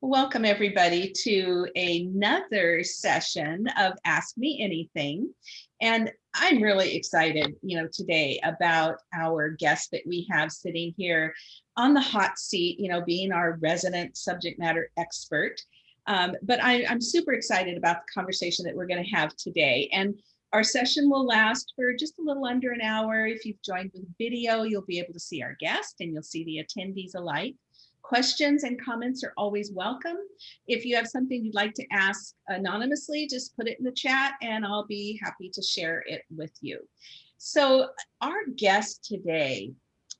Welcome everybody to another session of Ask Me Anything. And I'm really excited, you know, today about our guest that we have sitting here on the hot seat, you know, being our resident subject matter expert. Um, but I, I'm super excited about the conversation that we're going to have today. And our session will last for just a little under an hour. If you've joined with video, you'll be able to see our guest and you'll see the attendees alike. Questions and comments are always welcome. If you have something you'd like to ask anonymously, just put it in the chat and I'll be happy to share it with you. So our guest today,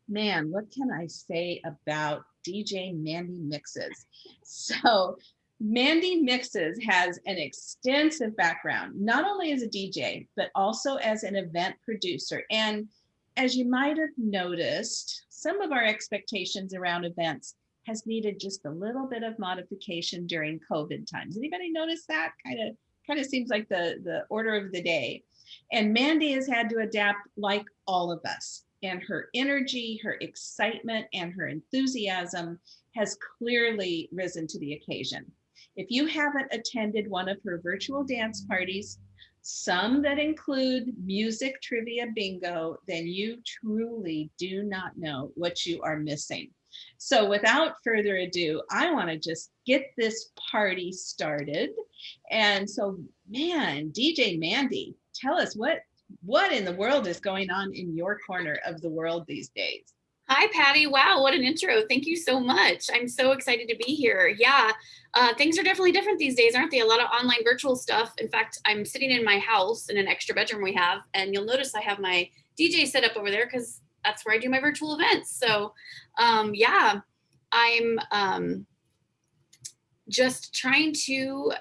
man, what can I say about DJ Mandy Mixes? So Mandy Mixes has an extensive background, not only as a DJ, but also as an event producer. And as you might have noticed, some of our expectations around events has needed just a little bit of modification during COVID times. Anybody notice that? Kind of kind of seems like the, the order of the day. And Mandy has had to adapt like all of us. And her energy, her excitement, and her enthusiasm has clearly risen to the occasion. If you haven't attended one of her virtual dance parties, some that include music trivia bingo, then you truly do not know what you are missing. So without further ado, I want to just get this party started. And so, man, DJ Mandy, tell us what what in the world is going on in your corner of the world these days? Hi, Patty. Wow, what an intro. Thank you so much. I'm so excited to be here. Yeah, uh, things are definitely different these days, aren't they? A lot of online virtual stuff. In fact, I'm sitting in my house in an extra bedroom we have, and you'll notice I have my DJ set up over there because that's where I do my virtual events. So um, yeah, I'm um, just trying to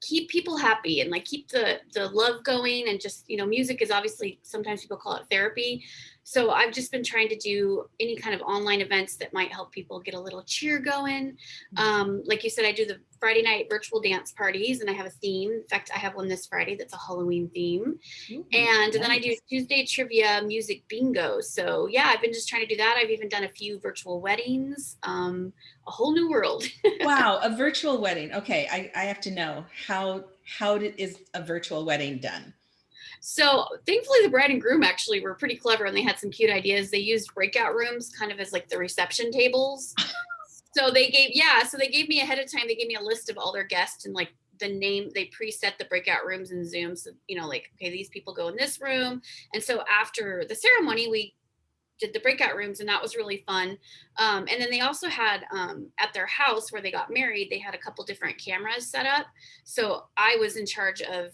keep people happy and like keep the the love going and just you know music is obviously sometimes people call it therapy so I've just been trying to do any kind of online events that might help people get a little cheer going. Mm-hmm. Um, like you said, I do the Friday night virtual dance parties and I have a theme. In fact, I have one this Friday that's a Halloween theme. Ooh, and nice. then I do Tuesday trivia music bingo. So yeah, I've been just trying to do that. I've even done a few virtual weddings, um, a whole new world. wow, a virtual wedding. Okay, I, I have to know how how did, is a virtual wedding done? So thankfully the bride and groom actually were pretty clever and they had some cute ideas. They used breakout rooms kind of as like the reception tables. so they gave, yeah, so they gave me ahead of time, they gave me a list of all their guests and like the name, they preset the breakout rooms in Zoom. So, you know, like, okay, these people go in this room. And so after the ceremony, we did the breakout rooms and that was really fun. Um, and then they also had um, at their house where they got married, they had a couple different cameras set up. So I was in charge of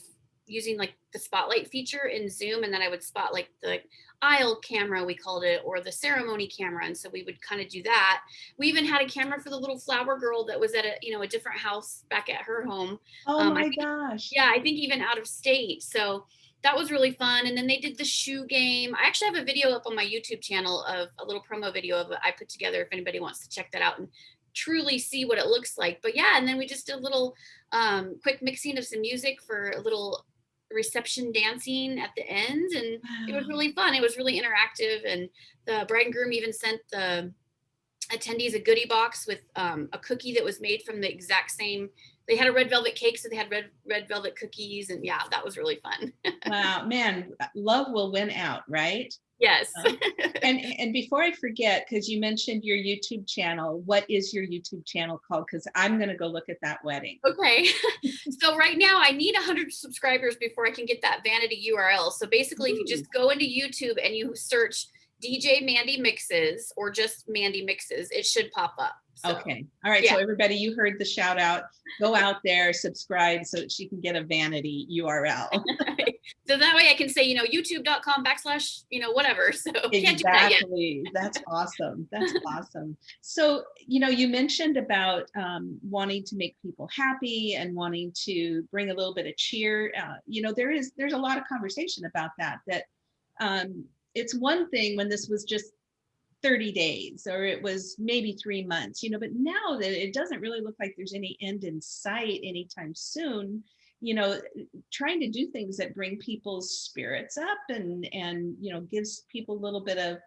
using like the spotlight feature in Zoom and then I would spot like the aisle camera, we called it, or the ceremony camera. And so we would kind of do that. We even had a camera for the little flower girl that was at a, you know, a different house back at her home. Oh um, my think, gosh. Yeah, I think even out of state. So that was really fun. And then they did the shoe game. I actually have a video up on my YouTube channel of a little promo video of I put together if anybody wants to check that out and truly see what it looks like. But yeah, and then we just did a little um, quick mixing of some music for a little reception dancing at the end and wow. it was really fun. It was really interactive and the bride and groom even sent the attendees a goodie box with um, a cookie that was made from the exact same they had a red velvet cake so they had red red velvet cookies and yeah that was really fun wow man love will win out right Yes. Uh, and and before I forget, because you mentioned your YouTube channel, what is your YouTube channel called? Because I'm going to go look at that wedding. Okay. so right now I need 100 subscribers before I can get that vanity URL. So basically, Ooh. if you just go into YouTube and you search DJ Mandy Mixes or just Mandy Mixes, it should pop up. So, okay. All right. Yeah. So everybody, you heard the shout out. Go out there, subscribe so she can get a vanity URL. so that way I can say, you know, youtube.com backslash, you know, whatever. So exactly. That That's awesome. That's awesome. So, you know, you mentioned about um, wanting to make people happy and wanting to bring a little bit of cheer. Uh, you know, there is, there's a lot of conversation about that, that um, it's one thing when this was just 30 days or it was maybe three months, you know, but now that it doesn't really look like there's any end in sight anytime soon, you know, trying to do things that bring people's spirits up and, and, you know, gives people a little bit of,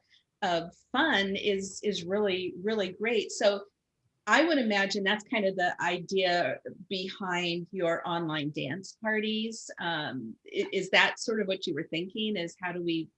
of fun is, is really, really great. So I would imagine that's kind of the idea behind your online dance parties. Um, is that sort of what you were thinking is how do we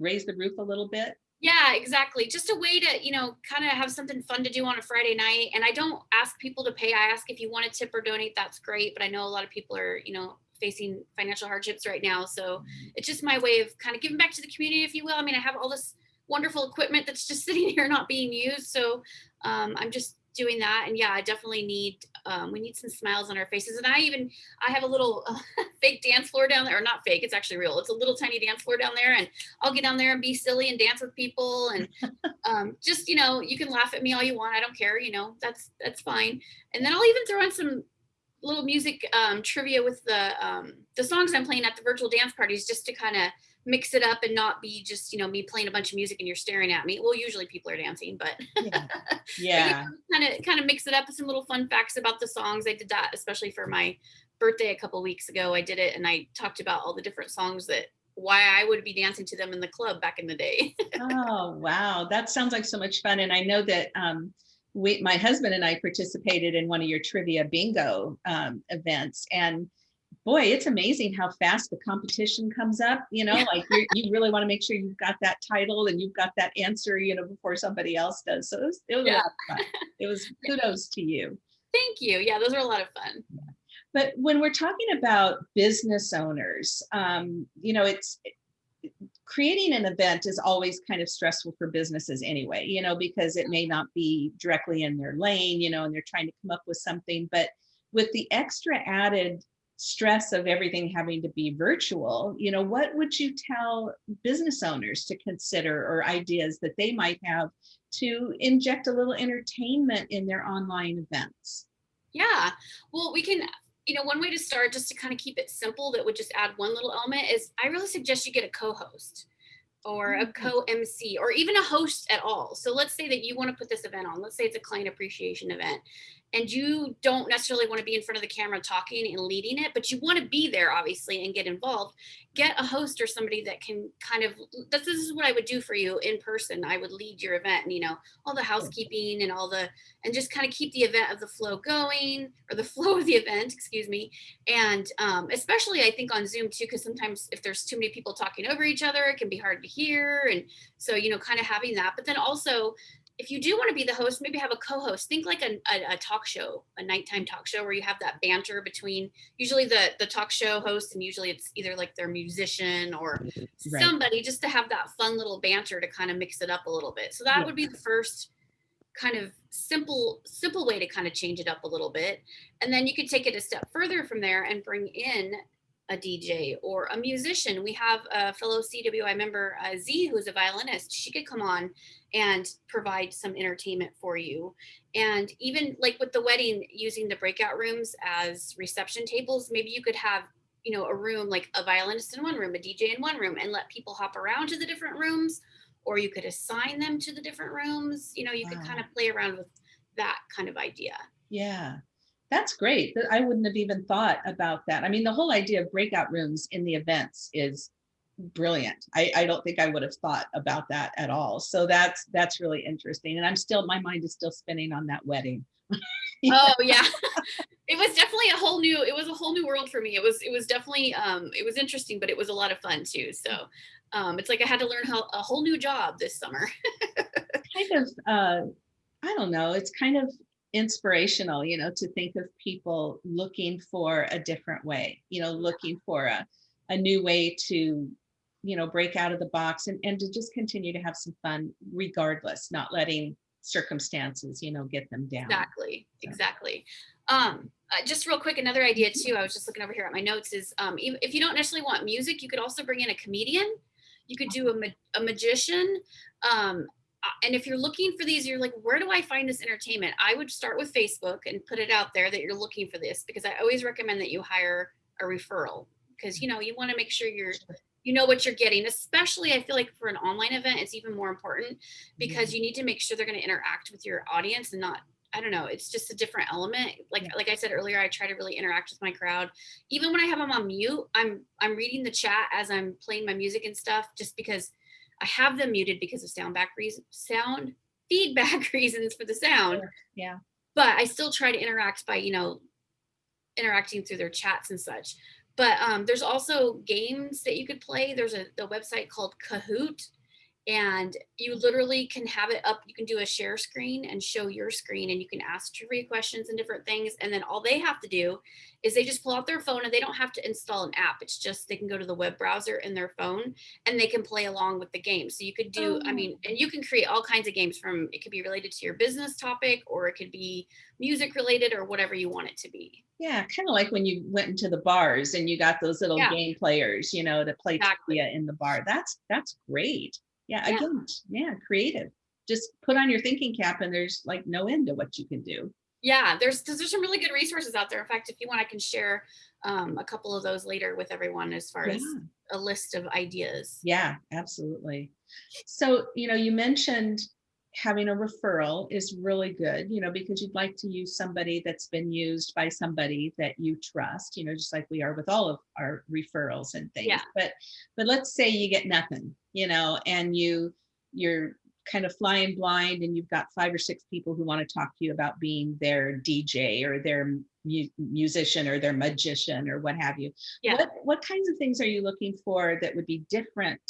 raise the roof a little bit? Yeah, exactly. Just a way to, you know, kind of have something fun to do on a Friday night. And I don't ask people to pay. I ask if you want to tip or donate, that's great. But I know a lot of people are, you know, facing financial hardships right now. So it's just my way of kind of giving back to the community, if you will. I mean, I have all this wonderful equipment that's just sitting here not being used. So um, I'm just doing that. And yeah, I definitely need, um, we need some smiles on our faces. And I even, I have a little uh, fake dance floor down there, or not fake, it's actually real. It's a little tiny dance floor down there. And I'll get down there and be silly and dance with people. And um, just, you know, you can laugh at me all you want. I don't care, you know, that's, that's fine. And then I'll even throw in some little music um, trivia with the, um, the songs I'm playing at the virtual dance parties, just to kind of mix it up and not be just, you know, me playing a bunch of music and you're staring at me. Well, usually people are dancing, but Yeah. Yeah. kind of kind of mix it up with some little fun facts about the songs. I did that especially for my birthday a couple weeks ago. I did it and I talked about all the different songs that why I would be dancing to them in the club back in the day. Oh, wow. That sounds like so much fun. And I know that um, we, my husband and I participated in one of your trivia bingo um, events. And boy, it's amazing how fast the competition comes up. You know, like you really want to make sure you've got that title and you've got that answer, you know, before somebody else does. So it was, it was a Yeah. lot of fun. It was kudos to you. Thank you. Yeah, those were a lot of fun. But when we're talking about business owners, um, you know, it's creating an event is always kind of stressful for businesses anyway, you know, because it may not be directly in their lane, you know, and they're trying to come up with something. But with the extra added stress of everything having to be virtual, you know, what would you tell business owners to consider or ideas that they might have to inject a little entertainment in their online events? Yeah. Well, we can, you know, one way to start just to kind of keep it simple that would just add one little element is I really suggest you get a co-host or a Mm. co-MC or even a host at all. So let's say that you want to put this event on. Let's say it's a client appreciation event and you don't necessarily want to be in front of the camera talking and leading it, but you want to be there obviously and get involved. Get a host or somebody that can kind of this, this is what I would do for you in person. I would lead your event and you know, all the housekeeping and all the and just kind of keep the event of the flow going or the flow of the event, excuse me. And um, especially I think on Zoom too, because sometimes if there's too many people talking over each other, it can be hard to hear. And so, you know, kind of having that. But then also, if you do want to be the host, maybe have a co-host. Think like a, a, a talk show, a nighttime talk show where you have that banter between usually the the talk show host and usually it's either like their musician or Right. somebody just to have that fun little banter to kind of mix it up a little bit. So that Yeah. would be the first kind of simple simple way to kind of change it up a little bit and then you could take it a step further from there and bring in a dj or a musician. We have a fellow cwi member uh, z who's a violinist. She could come on and provide some entertainment for you. And even like with the wedding using the breakout rooms as reception tables maybe you could have you know a room like a violinist in one room a dj in one room and let people hop around to the different rooms or you could assign them to the different rooms. You know you could kind of play around with that kind of idea. Yeah, that's great. I wouldn't have even thought about that. I mean, the whole idea of breakout rooms in the events is brilliant. I, I don't think I would have thought about that at all. So that's that's really interesting. And I'm still my mind is still spinning on that wedding. oh yeah it was definitely a whole new it was a whole new world for me it was it was definitely um it was interesting but it was a lot of fun too so um it's like i had to learn how a whole new job this summer kind of uh I don't know, it's kind of inspirational, you know, to think of people looking for a different way, you know, looking for a a new way to you know break out of the box and and to just continue to have some fun regardless, not letting circumstances, you know, get them down. exactly So. exactly um uh, just real quick another idea too i was just looking over here at my notes is um if you don't necessarily want music you could also bring in a comedian you could do a, ma- a magician um Uh, and if you're looking for these you're like where do i find this entertainment i would start with facebook and put it out there that you're looking for this because i always recommend that you hire a referral because you know you want to make sure you're you know what you're getting especially i feel like for an online event it's even more important because mm-hmm. you need to make sure they're going to interact with your audience and not I don't know. It's just a different element. Like like I said earlier, I try to really interact with my crowd. Even when I have them on mute, I'm I'm reading the chat as I'm playing my music and stuff, just because I have them muted because of sound back reason, sound feedback reasons for the sound. Sure, yeah. But I still try to interact by, you know, interacting through their chats and such. But um, there's also games that you could play. There's a the website called Kahoot, and you literally can have it up. You can do a share screen and show your screen, and you can ask trivia questions and different things. And then all they have to do is they just pull out their phone, and they don't have to install an app. It's just they can go to the web browser in their phone, and they can play along with the game. So you could do, I Oh. mean, and you can create all kinds of games from. It could be related to your business topic, or it could be music related, or whatever you want it to be. Yeah, kind of like when you went into the bars and you got those little Yeah. game players, you know, to play Exactly. trivia in the bar. That's that's great. Yeah, Yeah. again, yeah, creative. Just put on your thinking cap and there's like no end to what you can do. Yeah, there's there's some really good resources out there. In fact, if you want, I can share um, a couple of those later with everyone as far Yeah. as a list of ideas. Yeah, absolutely. So, you know, you mentioned having a referral is really good, you know, because you'd like to use somebody that's been used by somebody that you trust, you know, just like we are with all of our referrals and things. Yeah. But but let's say you get nothing, you know, and you you're kind of flying blind and you've got five or six people who want to talk to you about being their DJ or their mu- musician or their magician or what have you. Yeah. What what kinds of things are you looking for that would be different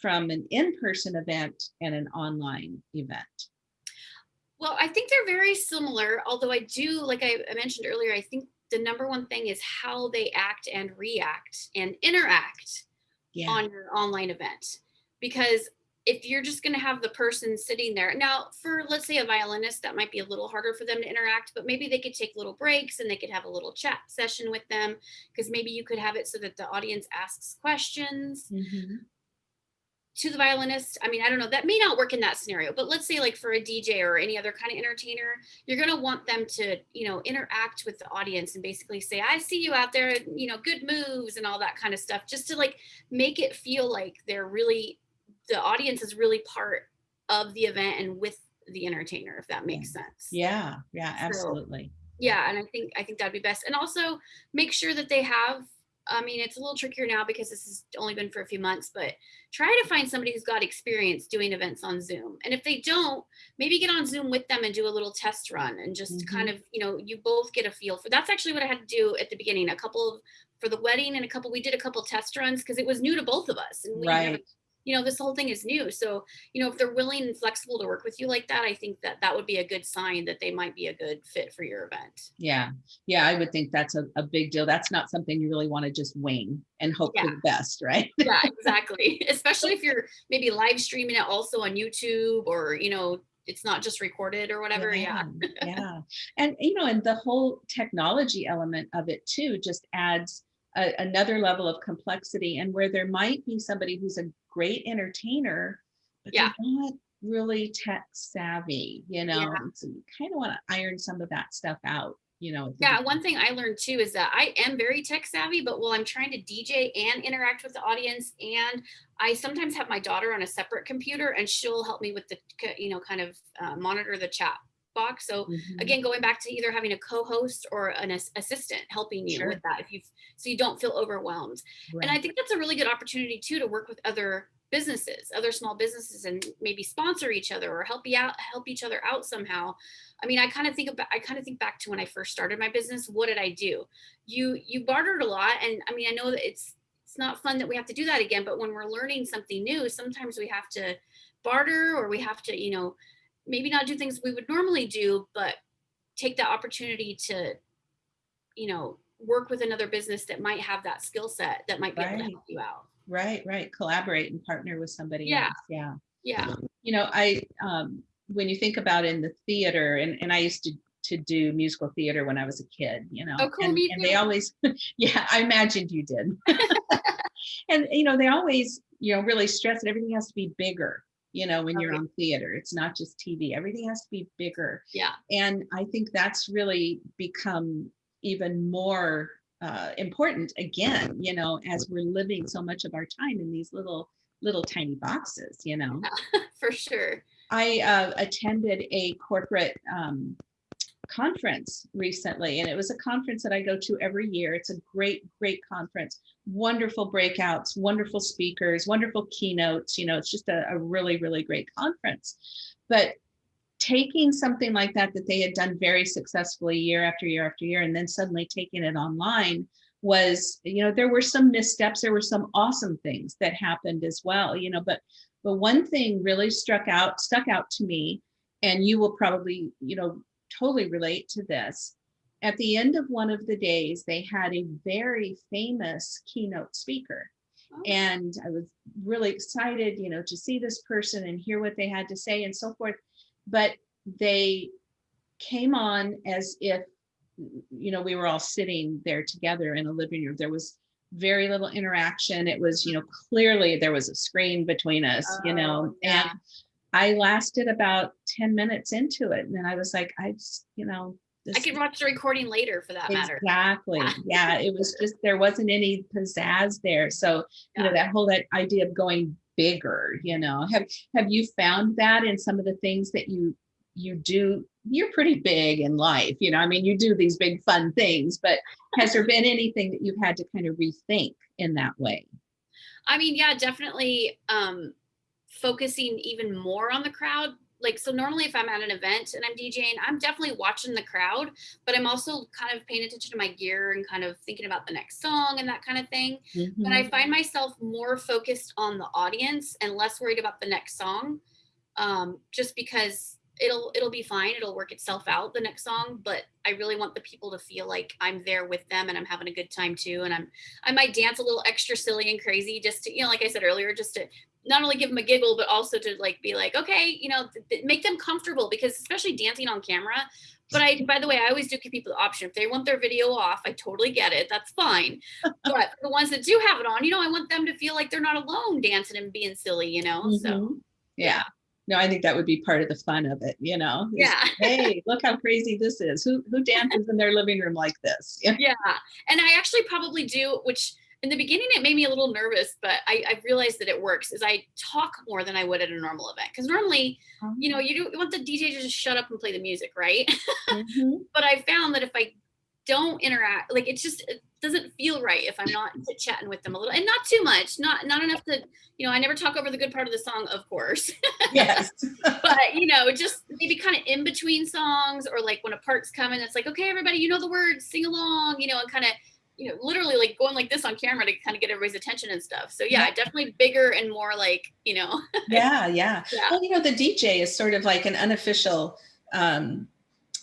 from an in-person event and an online event? Well, I think they're very similar, although I do, like I mentioned earlier, I think the number one thing is how they act and react and interact Yeah. on your online event. Because if you're just going to have the person sitting there now for let's say a violinist that might be a little harder for them to interact but maybe they could take little breaks and they could have a little chat session with them because maybe you could have it so that the audience asks questions Mhm. To the violinist. I mean i don't know that may not work in that scenario but let's say like for a dj or any other kind of entertainer you're going to want them to you know interact with the audience and basically say i see you out there you know good moves and all that kind of stuff just to like make it feel like they're really the audience is really part of the event and with the entertainer if that makes sense. Yeah, yeah, So- absolutely. yeah and i think i think that'd be best. And also make sure that they have i mean it's a little trickier now because this has only been for a few months but try to find somebody who's got experience doing events on zoom and if they don't maybe get on zoom with them and do a little test run and just kind mm-hmm. of you know you both get a feel for that's actually what i had to do at the beginning a couple of for the wedding and a couple we did a couple test runs because it was new to both of us and we Right. haven't you know this whole thing is new so you know if they're willing and flexible to work with you like that i think that that would be a good sign that they might be a good fit for your event Yeah, yeah, I would think that's a, a big deal. That's not something you really want to just wing and hope for the best, right? yeah exactly especially if you're maybe live streaming it also on youtube or you know it's not just recorded or whatever yeah yeah. And you know, and the whole technology element of it too just adds a, another level of complexity and where there might be somebody who's a great entertainer, but Yeah. they're not really tech savvy, you know. Yeah. So you kind of want to iron some of that stuff out, you know. yeah one thing i learned too is that i am very tech savvy but while i'm trying to dj and interact with the audience and i sometimes have my daughter on a separate computer and she'll help me with the you know kind of uh, monitor the chat box so Mhm. again going back to either having a co-host or an as- assistant helping you Sure. with that if you so you don't feel overwhelmed. And i think that's a really good opportunity too to work with other businesses other small businesses and maybe sponsor each other or help you out help each other out somehow. I mean i kind of think about i kind of think back to when i first started my business what did i do? You you bartered a lot and i mean i know that it's it's not fun that we have to do that again but when we're learning something new sometimes we have to barter or we have to you know maybe not do things we would normally do but take that opportunity to you know work with another business that might have that skill set that might be able to Right. help you out Right, right. Collaborate and partner with somebody Yeah. else. Yeah. yeah you know i um when you think about in the theater and and i used to to do musical theater when i was a kid you know Oh, cool, and, and they always yeah i imagined you did and you know they always you know really stress that everything has to be bigger you know when you're Okay. on theater it's not just tv everything has to be bigger. Yeah. And i think that's really become even more uh, important again you know as we're living so much of our time in these little little tiny boxes you know? For sure. I uh, attended a corporate um, conference recently, and it was a conference that I go to every year. It's a great, great conference. Wonderful breakouts, wonderful speakers, wonderful keynotes. You know, it's just a, a really, really great conference. But taking something like that that they had done very successfully year after year after year and then suddenly taking it online was you know there were some missteps there were some awesome things that happened as well you know but but one thing really struck out stuck out to me and you will probably you know totally relate to this at the end of one of the days they had a very famous keynote speaker Oh. and I was really excited, you know, to see this person and hear what they had to say and so forth. But they came on as if, you know, we were all sitting there together in a living room. There was very little interaction. It was, you know, clearly there was a screen between us, you know, Oh, yeah. and I lasted about 10 minutes into it. And then I was like, I just, you know, I can watch the recording later for that matter. Exactly. Yeah. It was just, there wasn't any pizzazz there. So, you know, that whole that idea of going bigger, you know, have, have you found that in some of the things that you, you do? You're pretty big in life, you know, I mean, you do these big fun things, but has there been anything that you've had to kind of rethink in that way? I mean, yeah, definitely um focusing even more on the crowd. Like, so normally if I'm at an event and I'm DJing, I'm definitely watching the crowd, but I'm also kind of paying attention to my gear and kind of thinking about the next song and that kind of thing. But I Mhm. find myself more focused on the audience and less worried about the next song. Um, just because it'll it'll be fine, it'll work itself out the next song, but I really want the people to feel like I'm there with them and I'm having a good time too. And I'm I might dance a little extra silly and crazy just to, you know, like I said earlier, just to not only give them a giggle, but also to like be like, okay, you know, make them comfortable because especially dancing on camera. But I, by the way, I always do give people the option. If they want their video off, I totally get it. That's fine. But the ones that do have it on, you know, I want them to feel like they're not alone dancing and being silly, you know? So Mhm. Yeah. No, I think that would be part of the fun of it, you know? yeah. Hey, look how crazy this is. Who, who dances in their living room like this? Yeah. Yeah. And I actually probably do, which in the beginning it made me a little nervous, but I, I realized that it works is I talk more than I would at a normal event. Cause normally, you know, you, do, you want the DJ to just shut up and play the music, right? Mhm. but I found that if I don't interact, like it's just it doesn't feel right if I'm not chatting with them a little, and not too much, not not enough to, you know, I never talk over the good part of the song, of course, Yes. but you know, just maybe kind of in between songs or like when a part's coming, it's like, okay, everybody, you know the words, sing along, you know, and kind of, you know, literally like going like this on camera to kind of get everybody's attention and stuff. So yeah, Yeah. definitely bigger and more like, you know, Yeah, yeah. Yeah. Well, you know, the DJ is sort of like an unofficial um,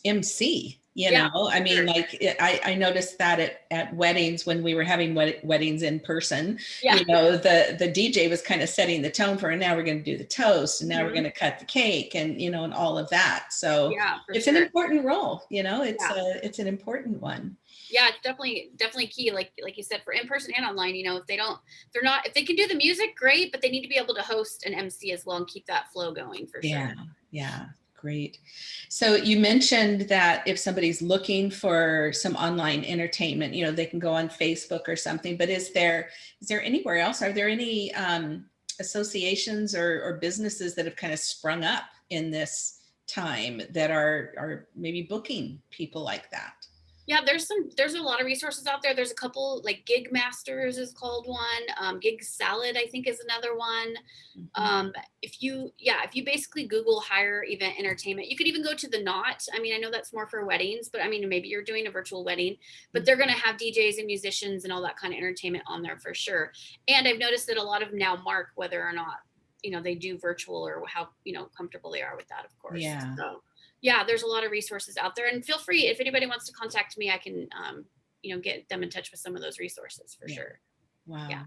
MC. You Yeah, know, I mean, sure. like I, I noticed that at, at weddings when we were having wed- weddings in person. Yeah. You know, the the DJ was kind of setting the tone for, and now we're going to do the toast, and now we're Mhm. going to cut the cake, and you know, and all of that. So yeah, it's sure. an important role. You know, it's Yeah. a it's an important one. Yeah it's definitely definitely key like like you said for in person and online you know if they don't they're not if they can do the music great but they need to be able to host an mc as well and keep that flow going for Yeah, sure yeah, great. So you mentioned that if somebody's looking for some online entertainment, you know, they can go on Facebook or something, but is there, is there anywhere else? Are there any um, associations or, or businesses that have kind of sprung up in this time that are, are maybe booking people like that? Yeah there's some there's a lot of resources out there. There's a couple like GigMasters is called one um, GigSalad i think is another one. Mhm. um, if you yeah if you basically google hire event entertainment you could even go to the knot. I mean i know that's more for weddings but i mean maybe you're doing a virtual wedding but they're going to have djs and musicians and all that kind of entertainment on there for sure. And i've noticed that a lot of now mark whether or not you know they do virtual or how you know comfortable they are with that of course. Yeah. so yeah there's a lot of resources out there and feel free if anybody wants to contact me i can um, you know get them in touch with some of those resources for Yeah. sure Wow. Yeah.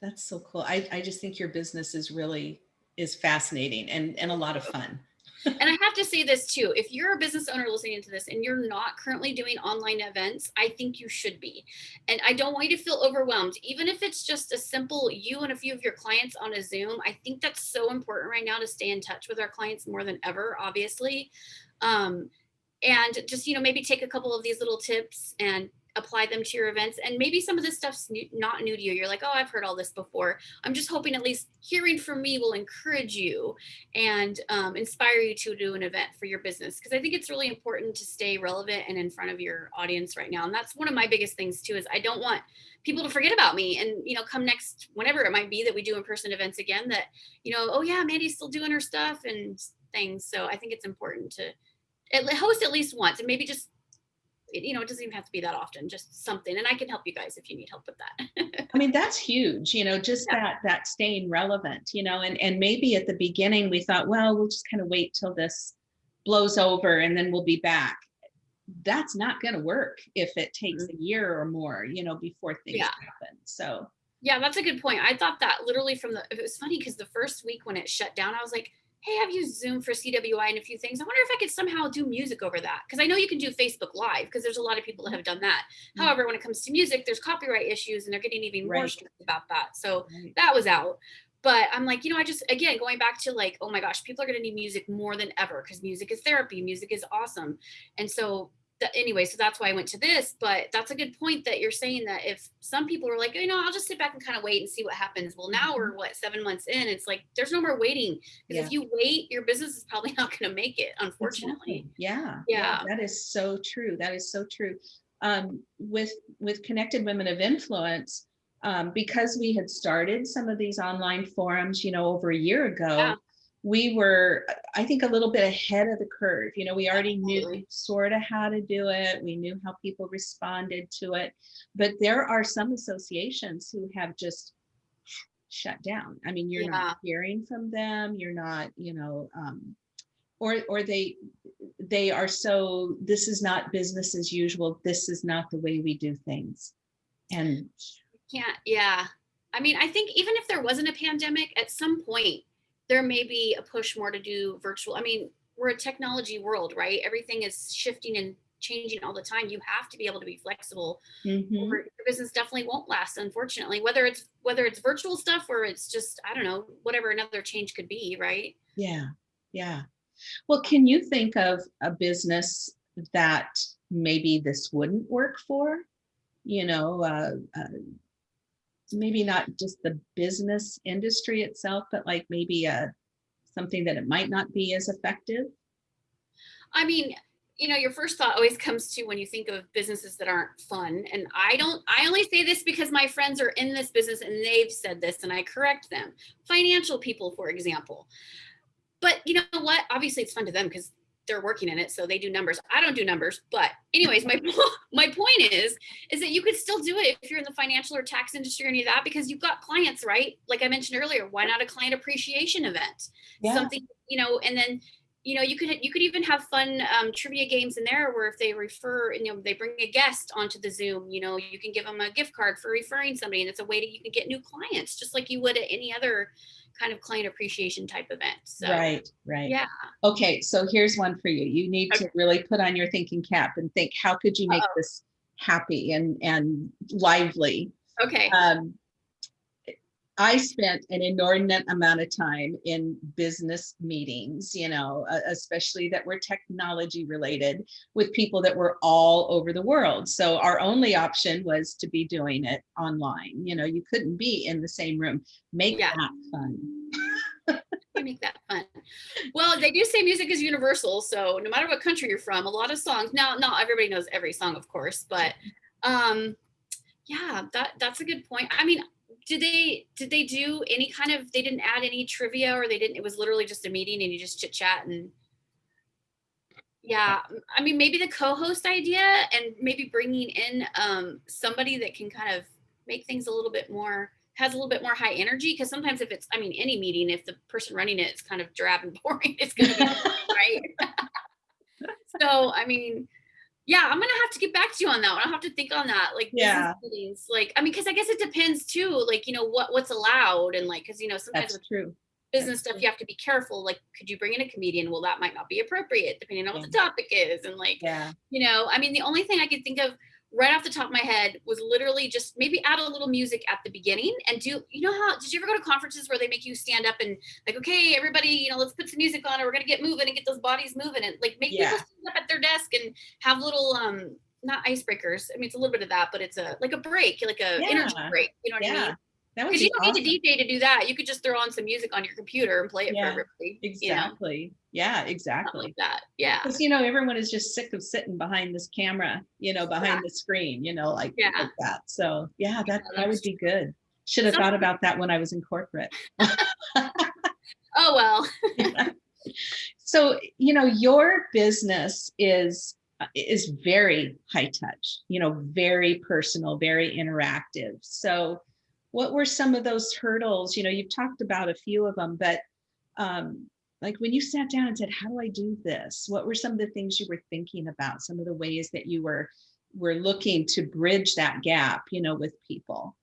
That's so cool. I, I just think your business is really, is fascinating and, and a lot of fun. and I have to say this too. If you're a business owner listening to this and you're not currently doing online events, I think you should be. And I don't want you to feel overwhelmed. Even if it's just a simple you and a few of your clients on a Zoom, I think that's so important right now to stay in touch with our clients more than ever, obviously. Um, and just, you know, maybe take a couple of these little tips and apply them to your events. And maybe some of this stuff's new, not new to you. You're like, oh, I've heard all this before. I'm just hoping at least hearing from me will encourage you and um, inspire you to do an event for your business because i think it's really important to stay relevant and in front of your audience right now and that's one of my biggest things too is i don't want people to forget about me and you know come next whenever it might be that we do in-person events again that you know oh yeah mandy's still doing her stuff and things. So I think it's important to at host at least once and maybe just, you know, it doesn't even have to be that often, just something. And I can help you guys if you need help with that. I mean, that's huge, you know, just Yeah. that, that staying relevant, you know, and, and maybe at the beginning we thought, well, we'll just kind of wait till this blows over and then we'll be back. That's not going to work if it takes mm-hmm. a year or more, you know, before things Yeah. happen. So, Yeah, that's a good point. I thought that literally from the, it was funny because the first week when it shut down, I was like, hey, I've used Zoom for CWI and a few things. I wonder if I could somehow do music over that. Because I know you can do Facebook Live because there's a lot of people that have done that. Mhm. However, when it comes to music, there's copyright issues and they're getting even more strict about that. So right. that was out. But I'm like, you know, I just, again, going back to like, oh my gosh, people are going to need music more than ever because music is therapy, music is awesome. And so, anyway, so that's why I went to this. But that's a good point that you're saying that if some people are like, you know, I'll just sit back and kind of wait and see what happens. Well, now we're what, seven months in? It's like, there's no more waiting because Yeah. if you wait, your business is probably not going to make it, unfortunately. Exactly. Yeah. Yeah. That is so true. That is so true. Um, with with connected women of influence, um, because we had started some of these online forums, you know, over a year ago, Yeah. We were, I think, a little bit ahead of the curve. You know, we already knew sort of how to do it. We knew how people responded to it. But there are some associations who have just shut down. I mean, you're not hearing from them. You're not, you know, um, or or they they are so this is not business as usual this is not the way we do things and can't yeah i mean i think even if there wasn't a pandemic at some point there may be a push more to do virtual i mean we're a technology world right? Everything is shifting and changing all the time. You have to be able to be flexible. Mhm. or your business definitely won't last unfortunately whether it's whether it's virtual stuff or it's just i don't know whatever another change could be right? Yeah yeah. Well can you think of a business that maybe this wouldn't work for? You know uh, uh, maybe not just the business industry itself but like maybe a something that it might not be as effective I mean, you know, your first thought always comes to when you think of businesses that aren't fun. And I don't, I only say this because my friends are in this business and they've said this and I correct them. Financial people, for example. But you know what? Obviously, it's fun to them because they're working in it, so they do numbers. I don't do numbers, but anyways, my my point is is that you could still do it if you're in the financial or tax industry or any of that because you've got clients, right? Like I mentioned earlier, why not a client appreciation event? Something you know, and then you know you could you could even have fun um, trivia games in there where if they refer you know they bring a guest onto the zoom you know you can give them a gift card for referring somebody and it's a way that you can get new clients just like you would at any other kind of client appreciation type event so right right yeah Okay, so here's one for you. You need to really put on your thinking cap and think, how could you make Uh-oh. this happy and and lively? okay Um, I spent an inordinate amount of time in business meetings, you know, uh, especially that were technology related with people that were all over the world. So our only option was to be doing it online. You know, you couldn't be in the same room. Make Yeah. that fun. make that fun well they do say music is universal so no matter what country you're from a lot of songs now not everybody knows every song of course but um yeah that that's a good point i mean did they did they do any kind of they didn't add any trivia or they didn't it was literally just a meeting and you just chit chat and yeah i mean maybe the co-host idea and maybe bringing in um somebody that can kind of make things a little bit more has a little bit more high energy because sometimes if it's i mean any meeting if the person running it is kind of drab and boring it's going to be right? So i mean yeah i'm gonna have to get back to you on that one i'll have to think on that like Yeah. meetings, like i mean because i guess it depends too like you know what what's allowed and like because you know sometimes That's with true. business stuff you have to be careful like could you bring in a comedian well that might not be appropriate depending on what the topic is and like Yeah. you know i mean the only thing i could think of right off the top of my head was literally just maybe add a little music at the beginning and do you know how did you ever go to conferences where they make you stand up and like okay everybody you know let's put some music on and we're gonna get moving and get those bodies moving and like make Yeah. people stand up at their desk and have little um not icebreakers. I mean it's a little bit of that but it's a like a break like a energy break you know what i mean That would because be you don't awesome. need a dj to do that you could just throw on some music on your computer and play it Yeah, for everybody you know Exactly. Yeah, something exactly. like that yeah Because you know, everyone is just sick of sitting behind this camera, you know, behind Yeah. the screen, you know, like, Yeah. like that. So yeah, that that that's would be good. Should have thought about that when I was in corporate. oh well So, you know, your business is is very high touch, you know, very personal, very interactive. So, what were some of those hurdles? You know, you've talked about a few of them, but um, like when you sat down and said, "How do I do this?" What were some of the things you were thinking about? Some of the ways that you were were looking to bridge that gap, you know, with people.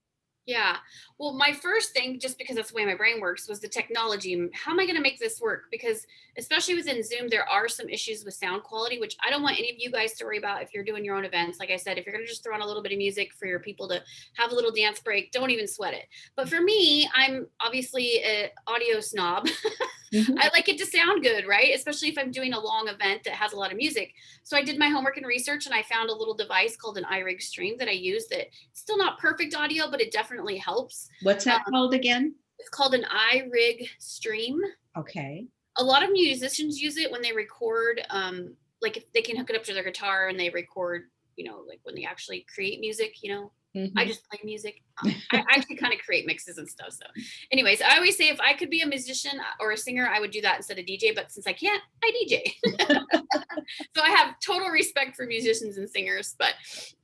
Yeah. Well, my first thing, just because that's the way my brain works, was the technology. How am I going to make this work? Because especially within Zoom, there are some issues with sound quality, which I don't want any of you guys to worry about if you're doing your own events. Like I said, if you're going to just throw on a little bit of music for your people to have a little dance break, don't even sweat it. But for me, I'm obviously an audio snob. Mm-hmm. I like it to sound good, right? Especially if I'm doing a long event that has a lot of music. So I did my homework and research and I found a little device called an iRig Stream that I use that still not perfect audio, but it definitely helps. What's that um, called again? It's called an iRig Stream. Okay. A lot of musicians use it when they record, um, like if they can hook it up to their guitar and they record, you know, like when they actually create music, you know, Mm-hmm. I just play music. I actually kind of create mixes and stuff. So, anyways, I always say if I could be a musician or a singer, I would do that instead of DJ. But since I can't, I DJ. so I have total respect for musicians and singers. But,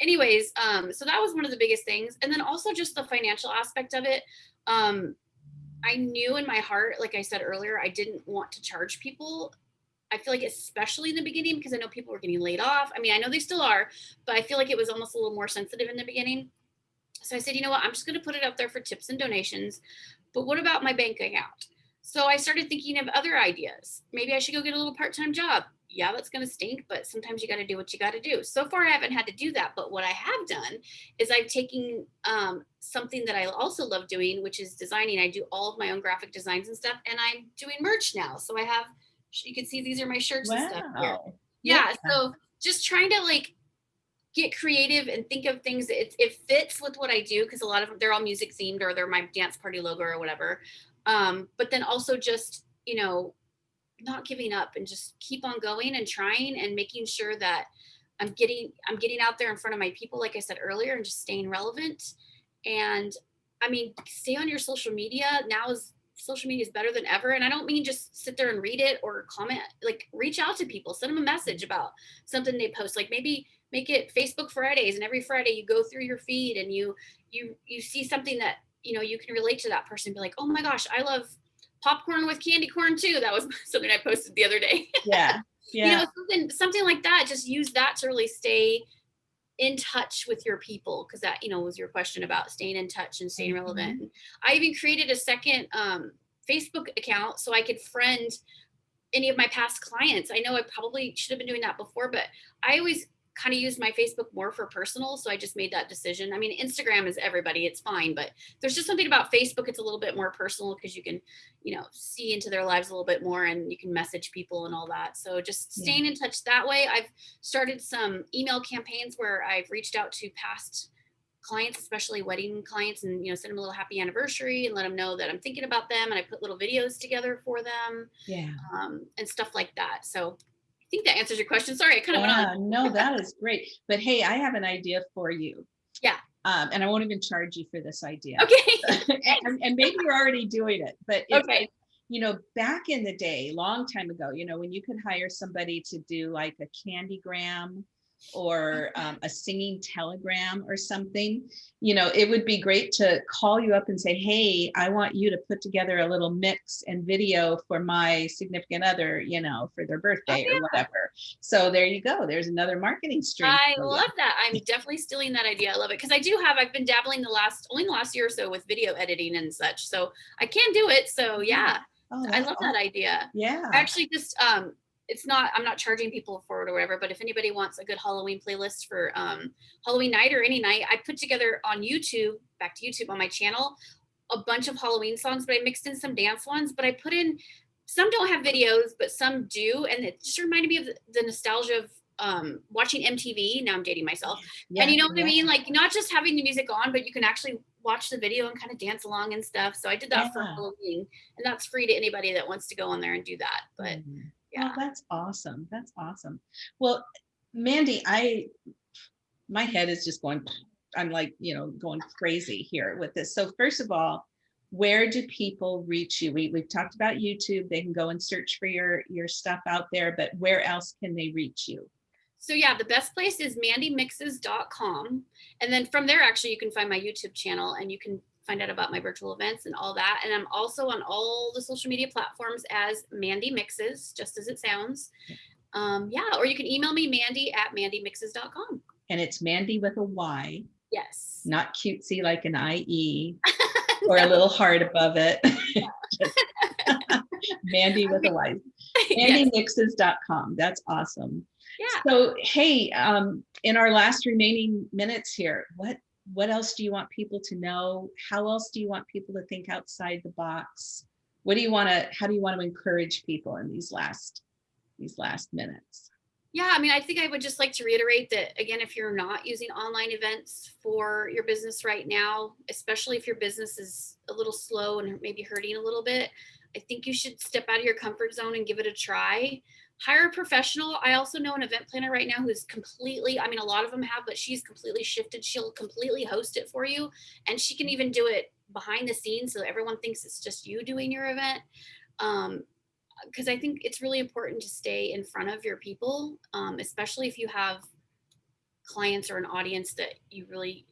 anyways, um, so that was one of the biggest things, and then also just the financial aspect of it. Um, I knew in my heart, like I said earlier, I didn't want to charge people I feel like especially in the beginning because I know people were getting laid off. I mean, I know they still are, but I feel like it was almost a little more sensitive in the beginning. So I said, you know what, I'm just going to put it up there for tips and donations. But what about my bank account? So I started thinking of other ideas. Maybe I should go get a little part time job. Yeah, that's going to stink, but sometimes you got to do what you got to do. So far, I haven't had to do that. But what I have done is I've taken um, something that I also love doing, which is designing. I do all of my own graphic designs and stuff, and I'm doing merch now. So I have, you can see these are my shirts wow. and stuff here. Yeah, yeah. So just trying to like get creative and think of things that it, it fits with what I do because a lot of them they're all music themed or they're my dance party logo or whatever. Um, but then also just you know not giving up and just keep on going and trying and making sure that I'm getting I'm getting out there in front of my people like I said earlier and just staying relevant. And I mean, stay on your social media. Now is social media is better than ever and i don't mean just sit there and read it or comment like reach out to people send them a message about something they post like maybe make it Facebook Fridays and every Friday you go through your feed and you you you see something that you know you can relate to that person be like oh my gosh I love popcorn with candy corn too that was something I posted the other day yeah yeah you know something something like that just use that to really stay in touch with your people because that you know was your question about staying in touch and staying relevant mm-hmm. I even created a second um, Facebook account so I could friend any of my past clients. I know I probably should have been doing that before, but I always kind of use my Facebook more for personal. So I just made that decision. I mean, Instagram is everybody, it's fine, but there's just something about Facebook. It's a little bit more personal because you can, you know, see into their lives a little bit more and you can message people and all that. So just staying yeah. in touch that way. I've started some email campaigns where I've reached out to past clients, especially wedding clients, and you know, send them a little happy anniversary and let them know that I'm thinking about them. And I put little videos together for them, yeah, um, and stuff like that. So I think that answers your question. Sorry, I kind of yeah, went on. No, that is great. But hey, I have an idea for you. Yeah. Um, and I won't even charge you for this idea. Okay. and, and, maybe you're already doing it, but okay. you know, back in the day, long time ago, you know, when you could hire somebody to do like a candygram or um, a singing telegram or something, you know, it would be great to call you up and say, hey, I want you to put together a little mix and video for my significant other, you know, for their birthday oh, yeah. or whatever. So there you go. There's another marketing stream. I love you. that. I'm definitely stealing that idea. I love it because I do have, I've been dabbling the last, only the last year or so with video editing and such. So I can do it. So yeah. Oh, I love awesome. that idea. Yeah. I actually just um it's not i'm not charging people for it or whatever but if anybody wants a good halloween playlist for um, halloween night or any night i put together on youtube back to youtube on my channel a bunch of halloween songs but i mixed in some dance ones but i put in some don't have videos but some do and it just reminded me of the, nostalgia of um, watching mtv now i'm dating myself. Yeah, and you know what yeah. i mean? Like not just having the music on but you can actually watch the video and kind of dance along and stuff. So i did that yeah. for halloween and that's free to anybody that wants to go on there and do that but mm-hmm yeah. Oh, that's awesome. That's awesome. Well, Mandy, I my head is just going I'm like, you know, going crazy here with this. So first of all, where do people reach you? We, we've talked about YouTube. They can go and search for your, your stuff out there, but where else can they reach you? So yeah, the best place is mandymixes.com. And then from there, actually, you can find my YouTube channel and you can find out about my virtual events and all that. And I'm also on all the social media platforms as Mandy Mixes, just as it sounds. Um, yeah, or you can email me, mandy at mandymixes.com. And it's Mandy with a Y, Yes. not cutesy like an IE or a little heart above it. Mandy with a Y. MandyMixes.com. That's awesome. Yeah. So, hey, um, in our last remaining minutes here, what what else do you want people to know? How else do you want people to think outside the box? What do you want to? How do you want to encourage people in these last these last minutes? Yeah, I mean, I think I would just like to reiterate that again, if you're not using online events for your business right now, especially if your business is a little slow and maybe hurting a little bit, I think you should step out of your comfort zone and give it a try. Hire a professional. I also know an event planner right now who's completely, I mean, a lot of them have, but she's completely shifted. She'll completely host it for you. And she can even do it behind the scenes so everyone thinks it's just you doing your event. Um, because I think it's really important to stay in front of your people, um, especially if you have clients or an audience that you really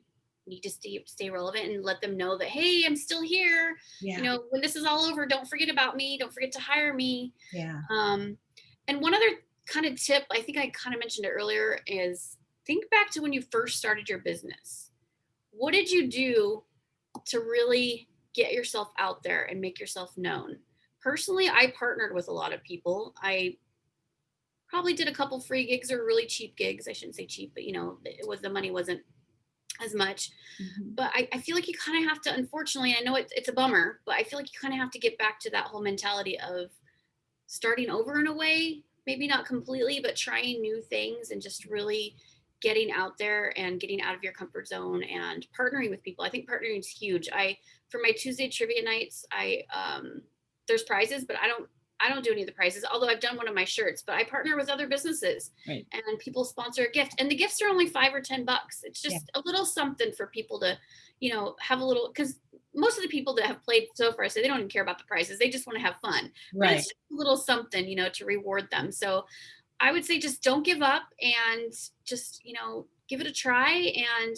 need to stay stay relevant and let them know that hey, I'm still here. Yeah, You know, when this is all over, don't forget about me. Don't forget to hire me. yeah, Um, and one other kind of tip, I think I kind of mentioned it earlier, is think back to when you first started your business. What did you do to really get yourself out there and make yourself known? Personally, I partnered with a lot of people. I probably did a couple free gigs or really cheap gigs. I shouldn't say cheap, but you know, it was the money wasn't as much mhm, but I, I feel like you kind of have to unfortunately i know it's, it's a bummer but i feel like you kind of have to get back to that whole mentality of starting over in a way maybe not completely but trying new things and just really getting out there and getting out of your comfort zone and partnering with people i think partnering is huge i for my tuesday trivia nights i um there's prizes but i don't i don't do any of the prizes although i've done one of my shirts but i partner with other businesses Right. and people sponsor a gift and the gifts are only five or ten bucks it's just Yeah. a little something for people to you know have a little because most of the people that have played so far say they don't even care about the prizes they just want to have fun. But right. it's just a little something you know to reward them. So i would say just don't give up and just you know give it a try. And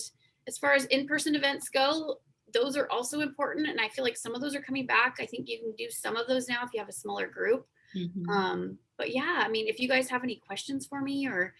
as far as in-person events go those are also important and i feel like some of those are coming back. I think you can do some of those now if you have a smaller group. Mhm. um, but yeah, I mean, if you guys have any questions for me or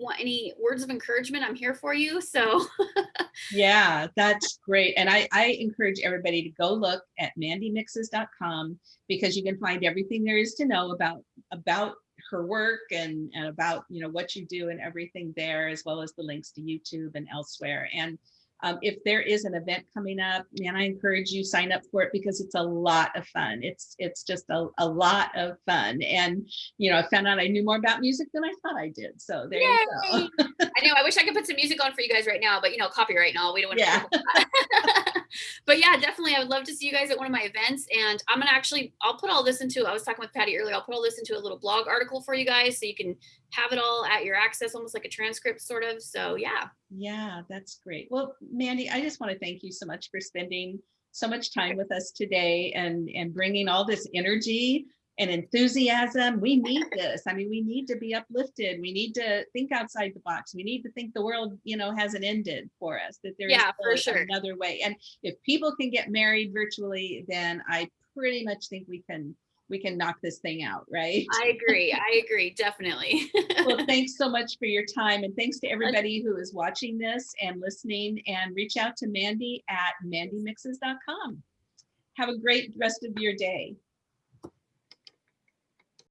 want any words of encouragement, I'm here for you. So Yeah, that's great. And I, I encourage everybody to go look at mandymixes.com because you can find everything there is to know about about her work and, and about you know what you do and everything there, as well as the links to YouTube and elsewhere. And um, if there is an event coming up, man, I encourage you sign up for it because it's a lot of fun. It's it's just a, a lot of fun. And you know, I found out I knew more about music than I thought I did. So there you go. I know I wish I could put some music on for you guys right now, but you know, copyright and all, we don't want to. Yeah. but yeah, definitely, I would love to see you guys at one of my events. And I'm gonna actually, I'll put all this into. I was talking with Patty earlier. I'll put all this into a little blog article for you guys, so you can have it all at your access, almost like a transcript, sort of. So yeah. Yeah, that's great. Well, Mandy, I just want to thank you so much for spending so much time with us today and and bringing all this energy and enthusiasm. We need this. I mean, we need to be uplifted. We need to think outside the box. We need to think the world, you know, hasn't ended for us. That there's Yeah, for sure. another way. And if people can get married virtually, then I pretty much think we can we can knock this thing out, right? I agree. I agree. Definitely. well, thanks so much for your time. And thanks to everybody who is watching this and listening. And reach out to Mandy at mandymixes.com. Have a great rest of your day.